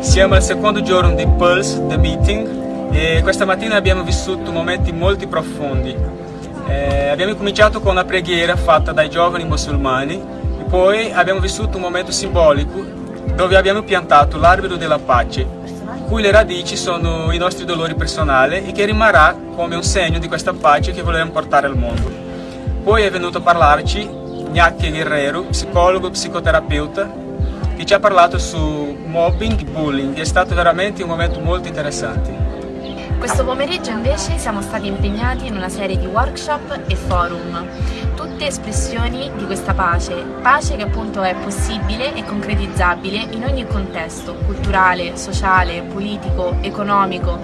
Siamo al secondo giorno di Pulse, The Meeting, e questa mattina abbiamo vissuto momenti molto profondi. Eh, abbiamo cominciato con una preghiera fatta dai giovani musulmani e poi abbiamo vissuto un momento simbolico dove abbiamo piantato l'albero della pace, cui le radici sono i nostri dolori personali e che rimarrà come un segno di questa pace che vogliamo portare al mondo. Poi è venuto a parlarci Gnacchi Guerrero, psicologo e psicoterapeuta, che ci ha parlato su mobbing e bullying. È stato veramente un momento molto interessante. Questo pomeriggio invece siamo stati impegnati in una serie di workshop e forum, tutte espressioni di questa pace, pace che appunto è possibile e concretizzabile in ogni contesto, culturale, sociale, politico, economico.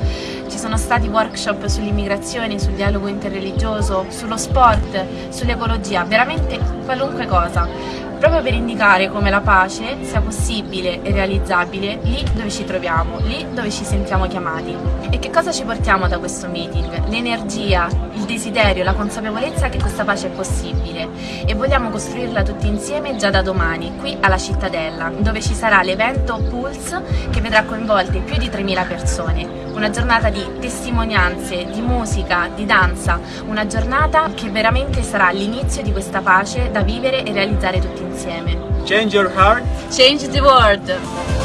Ci sono stati workshop sull'immigrazione, sul dialogo interreligioso, sullo sport, sull'ecologia, veramente qualunque cosa proprio per indicare come la pace sia possibile e realizzabile lì dove ci troviamo, lì dove ci sentiamo chiamati. E che cosa ci portiamo da questo meeting? L'energia, il desiderio, la consapevolezza che questa pace è possibile e vogliamo costruirla tutti insieme già da domani, qui alla Cittadella, dove ci sarà l'evento Pulse che vedrà coinvolte più di 3.000 persone. Una giornata di testimonianze, di musica, di danza, una giornata che veramente sarà l'inizio di questa pace da vivere e realizzare tutti insieme. Change your heart. Change the world.